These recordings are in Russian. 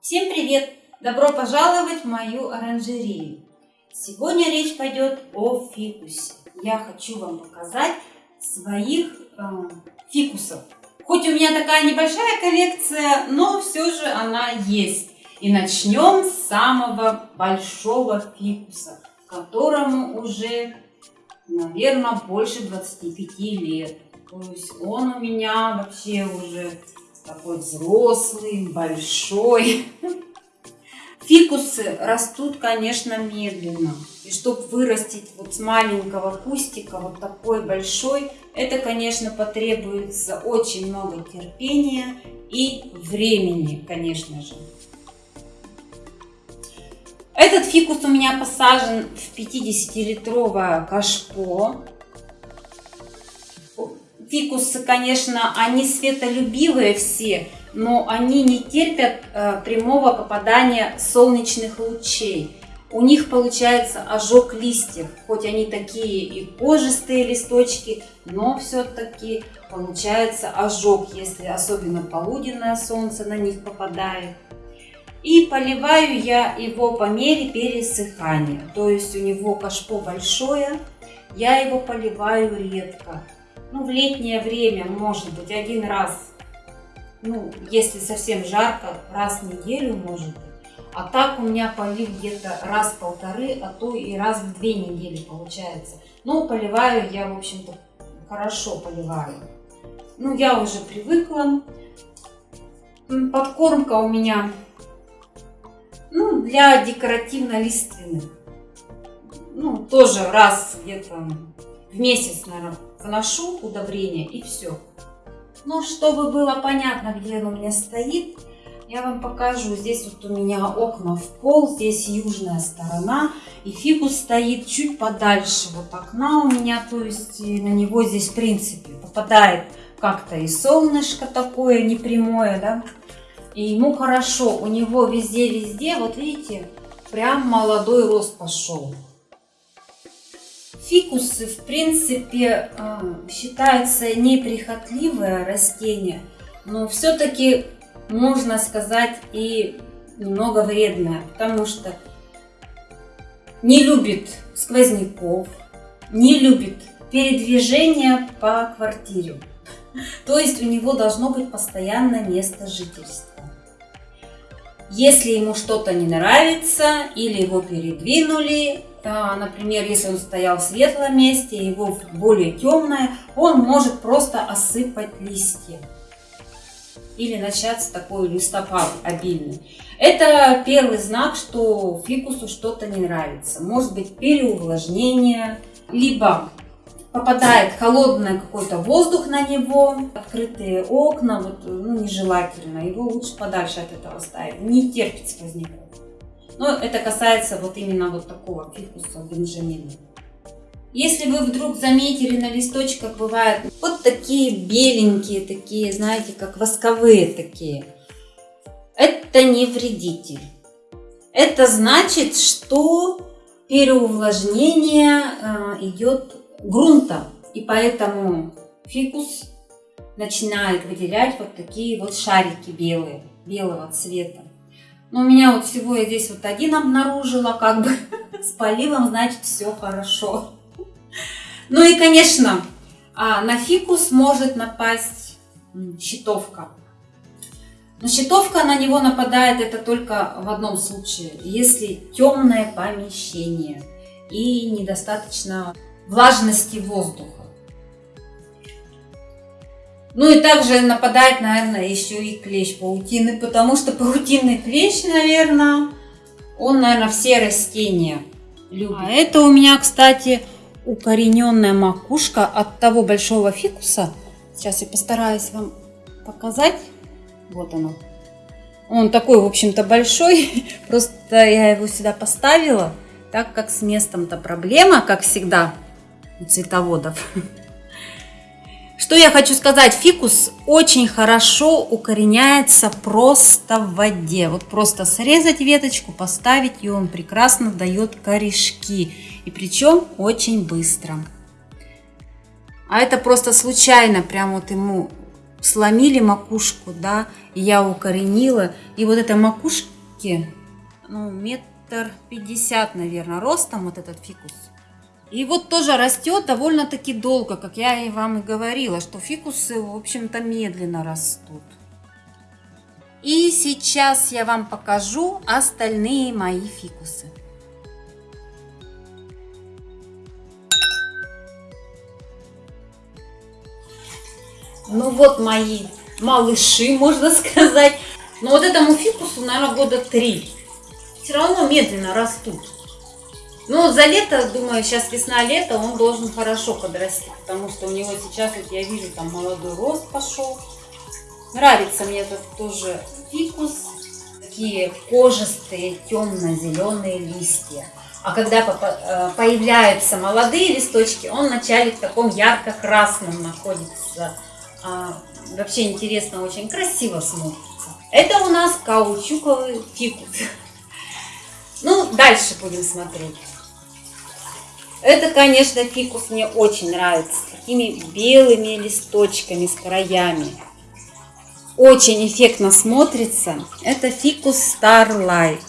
Всем привет! Добро пожаловать в мою оранжерею. Сегодня речь пойдет о фикусе. Я хочу вам показать своих э, фикусов. Хоть у меня такая небольшая коллекция, но все же она есть. И начнем с самого большого фикуса, которому уже, наверное, больше 25 лет. То есть он у меня вообще уже такой взрослый, большой. Фикусы растут, конечно, медленно. И чтобы вырастить вот с маленького кустика вот такой большой, это, конечно, потребуется очень много терпения и времени, конечно же. Этот фикус у меня посажен в 50-литровое кашпо фикусы, конечно, они светолюбивые все, но они не терпят э, прямого попадания солнечных лучей. У них получается ожог листьев, хоть они такие и кожистые листочки, но все-таки получается ожог, если особенно полуденное солнце на них попадает. И поливаю я его по мере пересыхания, то есть у него кашпо большое, я его поливаю редко ну, в летнее время, может быть, один раз, ну, если совсем жарко, раз в неделю, может быть. А так у меня полив где-то раз в полторы, а то и раз в две недели получается. Ну, поливаю я, в общем-то, хорошо поливаю. Ну, я уже привыкла. Подкормка у меня, ну, для декоративно-лиственных. Ну, тоже раз где-то в месяц, наверное, вношу удобрение и все. Ну, чтобы было понятно, где оно у меня стоит, я вам покажу. Здесь вот у меня окна в пол, здесь южная сторона. И фикус стоит чуть подальше вот окна у меня, то есть на него здесь в принципе попадает как-то и солнышко такое непрямое, да. И ему хорошо, у него везде-везде, вот видите, прям молодой рост пошел. Фикусы, в принципе, а, считаются неприхотливое растение, но все-таки можно сказать и немного вредное, потому что не любит сквозняков, не любит передвижения по квартире. То есть у него должно быть постоянное место жительства. Если ему что-то не нравится или его передвинули, например, если он стоял в светлом месте, его более темное, он может просто осыпать листья. Или начаться такой листопад обильный. Это первый знак, что фикусу что-то не нравится. Может быть переувлажнение, либо попадает холодный какой-то воздух на него, открытые окна, вот, ну, нежелательно, его лучше подальше от этого ставить, не терпит сквозняков. Но это касается вот именно вот такого фикуса бенджамина. Если вы вдруг заметили на листочках бывают вот такие беленькие, такие, знаете, как восковые такие, это не вредитель. Это значит, что переувлажнение э, идет грунта, и поэтому фикус начинает выделять вот такие вот шарики белые, белого цвета. Но у меня вот всего я здесь вот один обнаружила, как бы с поливом, значит, все хорошо. Ну и, конечно, а, на фикус может напасть щитовка. Но щитовка на него нападает это только в одном случае, если темное помещение и недостаточно влажности воздуха. Ну и также нападает, наверное, еще и клещ паутины, потому что паутинный клещ, наверное, он, наверное, все растения любит. А это у меня, кстати, укорененная макушка от того большого фикуса. Сейчас я постараюсь вам показать. Вот оно. Он такой, в общем-то, большой. Просто я его сюда поставила, так как с местом-то проблема, как всегда, цветоводов. Что я хочу сказать, фикус очень хорошо укореняется просто в воде. Вот просто срезать веточку, поставить, и он прекрасно дает корешки. И причем очень быстро. А это просто случайно, прям вот ему сломили макушку, да, и я укоренила. И вот макушка, фигурки. Ну, метр пятьдесят, наверное, ростом вот этот фикус. И вот тоже растет довольно-таки долго, как я и вам и говорила, что фикусы, в общем-то, медленно растут. И сейчас я вам покажу остальные мои фикусы. Ну вот мои малыши, можно сказать. Но вот этому фикусу, наверное, года три. Все равно медленно растут. Ну, за лето, думаю, сейчас весна-лето, он должен хорошо подрасти, потому что у него сейчас, вот я вижу, там молодой рост пошел. Нравится мне этот тоже фикус. Такие кожистые, темно-зеленые листья. А когда э, появляются молодые листочки, он вначале в таком ярко-красном находится. А, вообще интересно, очень красиво смотрится. Это у нас каучуковый фикус. Ну, дальше будем смотреть. Это, конечно, фикус мне очень нравится. С такими белыми листочками, с краями. Очень эффектно смотрится. Это фикус Starlight.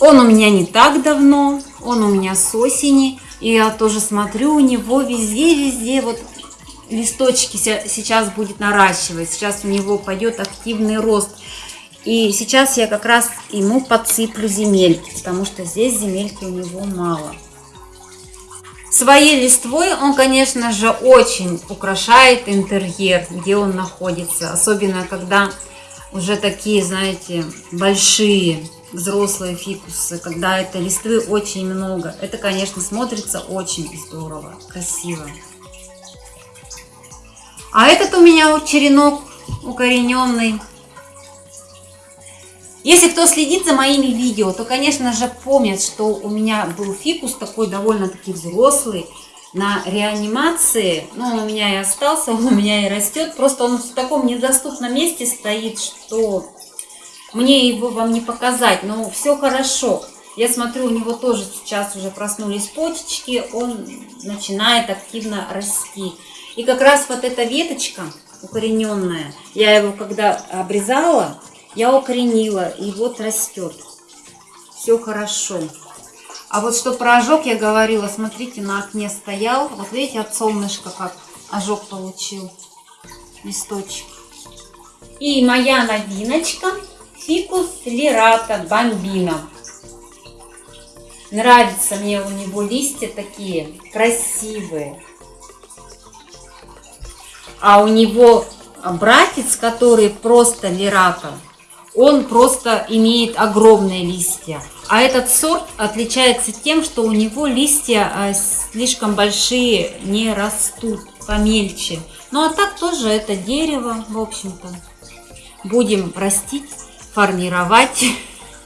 Он у меня не так давно, он у меня с осени. И я тоже смотрю, у него везде-везде вот листочки сейчас будет наращивать. Сейчас у него пойдет активный рост. И сейчас я как раз ему подсыплю земельки, потому что здесь земельки у него мало. Своей листвой он, конечно же, очень украшает интерьер, где он находится. Особенно, когда уже такие, знаете, большие взрослые фикусы, когда это листвы очень много. Это, конечно, смотрится очень здорово, красиво. А этот у меня черенок укорененный если кто следит за моими видео, то, конечно же, помнят, что у меня был фикус такой довольно-таки взрослый на реанимации. Ну, он у меня и остался, он у меня и растет. Просто он в таком недоступном месте стоит, что мне его вам не показать. Но все хорошо. Я смотрю, у него тоже сейчас уже проснулись почечки, он начинает активно расти. И как раз вот эта веточка укорененная, я его когда обрезала, я укоренила, и вот растет. Все хорошо. А вот что про ожог я говорила, смотрите, на окне стоял. Вот видите, от солнышка как ожог получил. Листочек. И моя новиночка. Фикус лирата бомбина. Нравится мне у него листья такие красивые. А у него братец, который просто лирата, он просто имеет огромные листья. А этот сорт отличается тем, что у него листья а, слишком большие не растут, помельче. Ну а так тоже это дерево, в общем-то. Будем растить, формировать.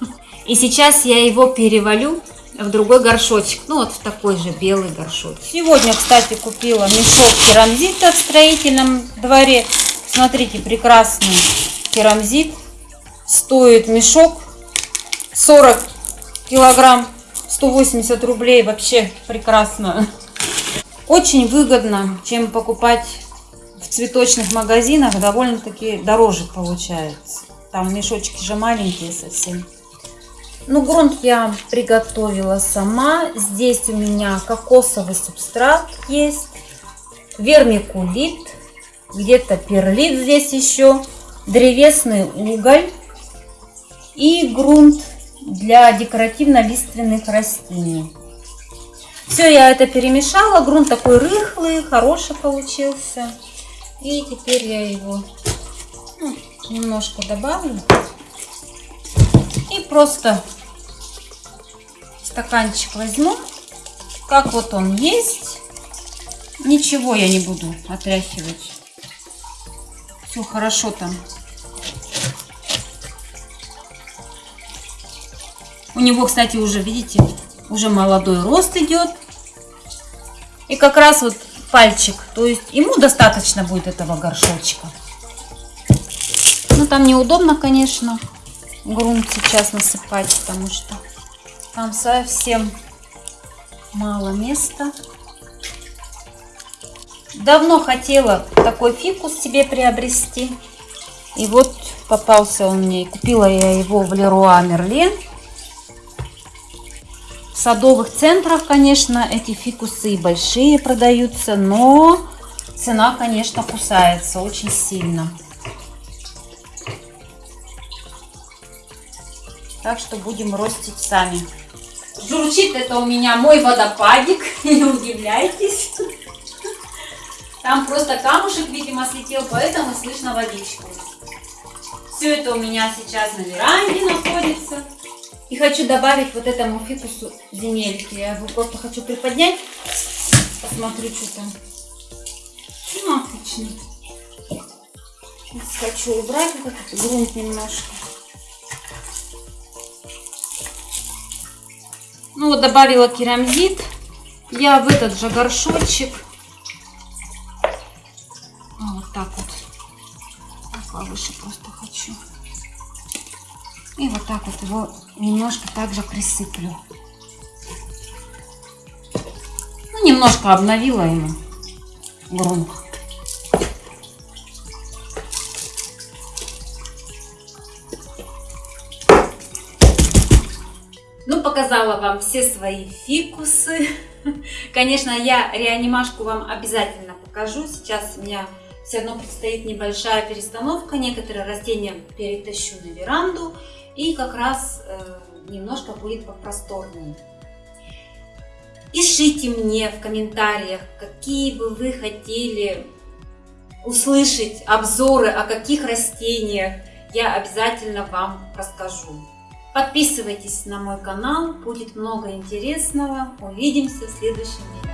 И сейчас я его перевалю в другой горшочек. Ну вот в такой же белый горшочек. Сегодня, кстати, купила мешок керамзита в строительном дворе. Смотрите, прекрасный керамзит стоит мешок. 40 килограмм 180 рублей вообще прекрасно. Очень выгодно чем покупать в цветочных магазинах довольно-таки дороже получается. Там мешочки же маленькие совсем. Ну грунт я приготовила сама. Здесь у меня кокосовый субстрат есть. Вермикулит где-то перлит здесь еще. Древесный уголь и грунт для декоративно-лиственных растений. Все, я это перемешала. Грунт такой рыхлый, хороший получился. И теперь я его ну, немножко добавлю. И просто стаканчик возьму, как вот он есть. Ничего я не буду отряхивать. Все хорошо там У него, кстати, уже, видите, уже молодой рост идет. И как раз вот пальчик, то есть ему достаточно будет этого горшочка. Ну, там неудобно, конечно, грунт сейчас насыпать, потому что там совсем мало места. Давно хотела такой фикус себе приобрести. И вот попался он мне. Купила я его в Леруа Мерлен. Садовых центрах, конечно, эти фикусы большие продаются, но цена, конечно, кусается очень сильно. Так что будем ростить сами. Журчит это у меня мой водопадик, не удивляйтесь. Там просто камушек, видимо, слетел, поэтому слышно водичку. Все это у меня сейчас на веранде находится. И хочу добавить вот этому фикусу земельки. Я его просто хочу приподнять. Посмотрю, что там. Ну, отлично. Сейчас хочу убрать вот этот грунт немножко. Ну вот добавила керамзит. Я в этот же горшочек. Вот так вот. Повыше просто хочу. И так вот его немножко также присыплю. Ну, немножко обновила ему грунт. Ну, показала вам все свои фикусы. Конечно, я реанимашку вам обязательно покажу. Сейчас у меня все равно предстоит небольшая перестановка. Некоторые растения перетащу на веранду. И как раз э, немножко будет попросторнее. Пишите мне в комментариях, какие бы вы хотели услышать обзоры о каких растениях. Я обязательно вам расскажу. Подписывайтесь на мой канал, будет много интересного. Увидимся в следующем видео.